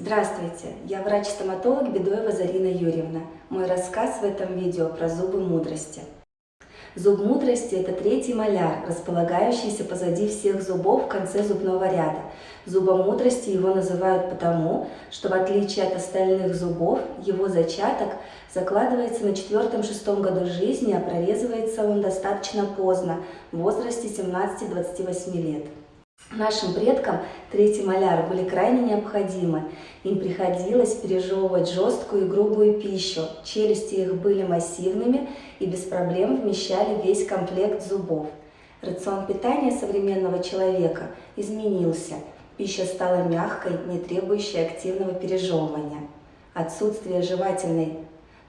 Здравствуйте, я врач-стоматолог Бедоева Зарина Юрьевна. Мой рассказ в этом видео про зубы мудрости. Зуб мудрости – это третий маляр, располагающийся позади всех зубов в конце зубного ряда. Зубом мудрости его называют потому, что в отличие от остальных зубов, его зачаток закладывается на четвертом-шестом году жизни, а прорезывается он достаточно поздно, в возрасте 17-28 лет. Нашим предкам третий маляр были крайне необходимы. Им приходилось пережевывать жесткую и грубую пищу. Челюсти их были массивными и без проблем вмещали весь комплект зубов. Рацион питания современного человека изменился. Пища стала мягкой, не требующей активного пережевывания. Отсутствие жевательной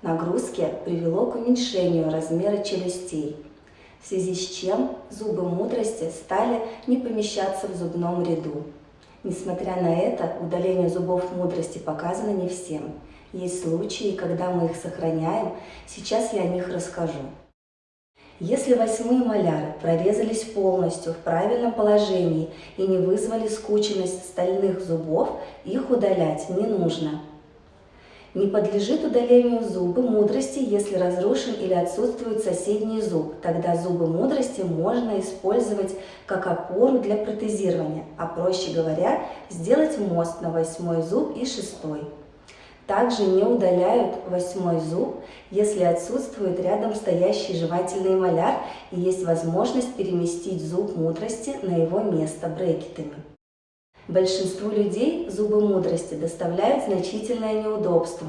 нагрузки привело к уменьшению размера челюстей в связи с чем зубы мудрости стали не помещаться в зубном ряду. Несмотря на это, удаление зубов мудрости показано не всем. Есть случаи, когда мы их сохраняем, сейчас я о них расскажу. Если восьмые маляры прорезались полностью в правильном положении и не вызвали скученность стальных зубов, их удалять не нужно. Не подлежит удалению зубы мудрости, если разрушен или отсутствует соседний зуб. Тогда зубы мудрости можно использовать как опору для протезирования, а проще говоря, сделать мост на восьмой зуб и шестой. Также не удаляют восьмой зуб, если отсутствует рядом стоящий жевательный маляр и есть возможность переместить зуб мудрости на его место брекетами. Большинству людей зубы мудрости доставляют значительное неудобство.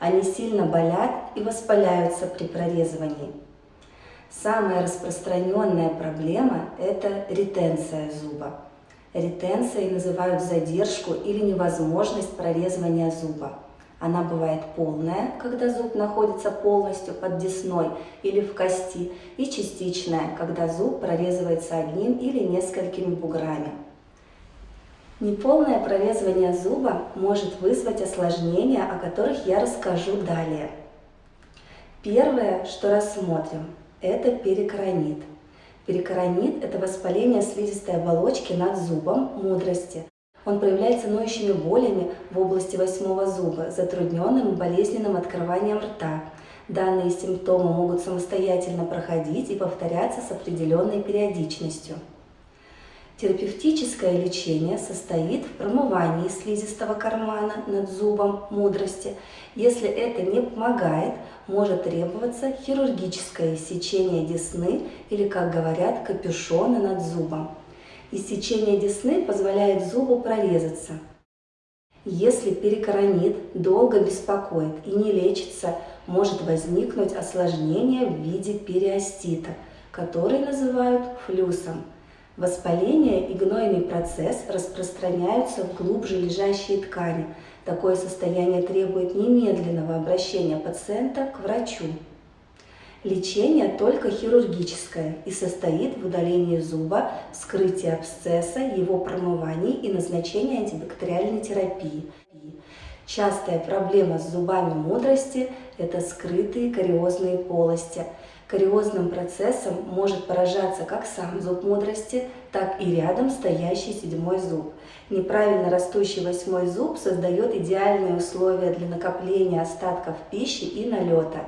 Они сильно болят и воспаляются при прорезывании. Самая распространенная проблема – это ретенция зуба. Ретенцией называют задержку или невозможность прорезывания зуба. Она бывает полная, когда зуб находится полностью под десной или в кости, и частичная, когда зуб прорезывается одним или несколькими буграми. Неполное прорезывание зуба может вызвать осложнения, о которых я расскажу далее. Первое, что рассмотрим, это перикоронит. Перикоронит – это воспаление слизистой оболочки над зубом мудрости. Он проявляется ноющими болями в области восьмого зуба, затрудненным и болезненным открыванием рта. Данные симптомы могут самостоятельно проходить и повторяться с определенной периодичностью. Терапевтическое лечение состоит в промывании слизистого кармана над зубом мудрости. Если это не помогает, может требоваться хирургическое иссечение десны или, как говорят, капюшона над зубом. Иссечение десны позволяет зубу прорезаться. Если перикоронит долго беспокоит и не лечится, может возникнуть осложнение в виде периостита, который называют флюсом. Воспаление и гнойный процесс распространяются в глубже лежащие ткани. Такое состояние требует немедленного обращения пациента к врачу. Лечение только хирургическое и состоит в удалении зуба, вскрытии абсцесса, его промывании и назначении антибактериальной терапии. Частая проблема с зубами мудрости – это скрытые кариозные полости – Кариозным процессом может поражаться как сам зуб мудрости, так и рядом стоящий седьмой зуб. Неправильно растущий восьмой зуб создает идеальные условия для накопления остатков пищи и налета.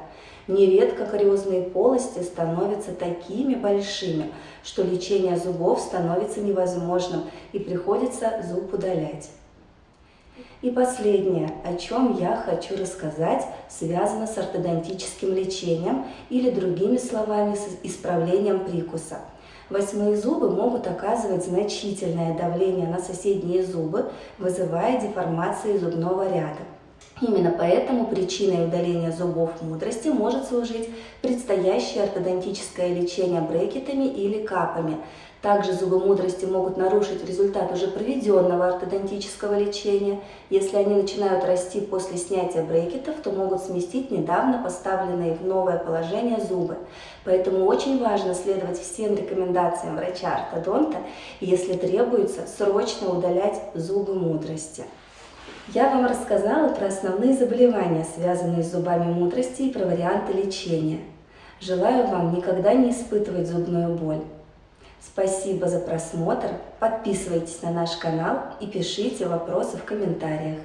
Нередко кариозные полости становятся такими большими, что лечение зубов становится невозможным и приходится зуб удалять. И последнее, о чем я хочу рассказать, связано с ортодонтическим лечением или другими словами с исправлением прикуса. Восьмые зубы могут оказывать значительное давление на соседние зубы, вызывая деформации зубного ряда. Именно поэтому причиной удаления зубов мудрости может служить предстоящее ортодонтическое лечение брекетами или капами. Также зубы мудрости могут нарушить результат уже проведенного ортодонтического лечения. Если они начинают расти после снятия брекетов, то могут сместить недавно поставленные в новое положение зубы. Поэтому очень важно следовать всем рекомендациям врача-ортодонта, если требуется срочно удалять зубы мудрости. Я вам рассказала про основные заболевания, связанные с зубами мудрости и про варианты лечения. Желаю вам никогда не испытывать зубную боль. Спасибо за просмотр, подписывайтесь на наш канал и пишите вопросы в комментариях.